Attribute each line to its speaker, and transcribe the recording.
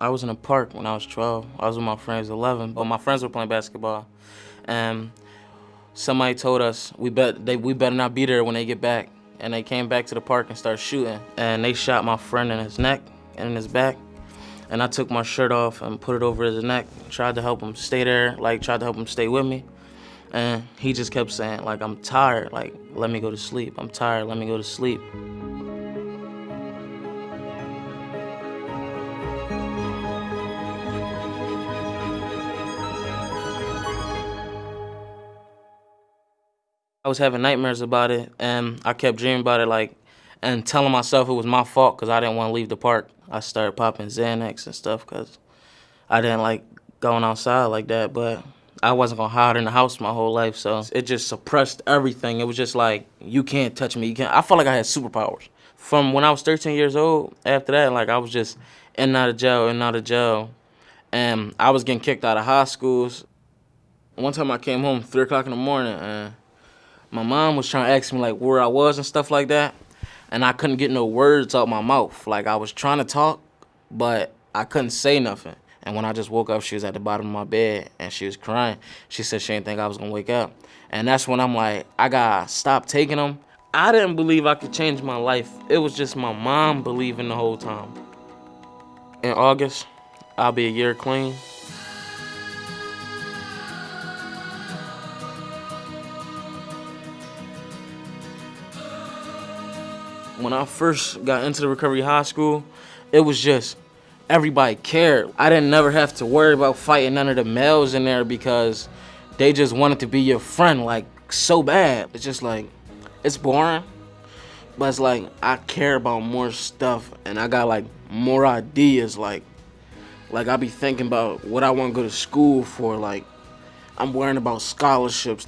Speaker 1: I was in a park when I was 12. I was with my friends 11, but my friends were playing basketball. And somebody told us we bet they we better not be there when they get back. And they came back to the park and started shooting. And they shot my friend in his neck and in his back. And I took my shirt off and put it over his neck, tried to help him stay there, like tried to help him stay with me. And he just kept saying, like, I'm tired, like, let me go to sleep. I'm tired, let me go to sleep. I was having nightmares about it, and I kept dreaming about it, like, and telling myself it was my fault because I didn't want to leave the park. I started popping Xanax and stuff because I didn't like going outside like that, but I wasn't gonna hide in the house my whole life, so it just suppressed everything. It was just like, you can't touch me. You can't. I felt like I had superpowers. From when I was 13 years old, after that, like I was just in and out of jail, in and out of jail, and I was getting kicked out of high schools. One time I came home three o'clock in the morning, and my mom was trying to ask me like where I was and stuff like that, and I couldn't get no words out my mouth. Like I was trying to talk, but I couldn't say nothing. And when I just woke up, she was at the bottom of my bed and she was crying. She said she didn't think I was gonna wake up. And that's when I'm like, I gotta stop taking them. I didn't believe I could change my life. It was just my mom believing the whole time. In August, I'll be a year clean. When I first got into the recovery high school, it was just everybody cared. I didn't never have to worry about fighting none of the males in there because they just wanted to be your friend like so bad. It's just like, it's boring, but it's like I care about more stuff and I got like more ideas. Like, like I be thinking about what I want to go to school for. Like, I'm worrying about scholarships.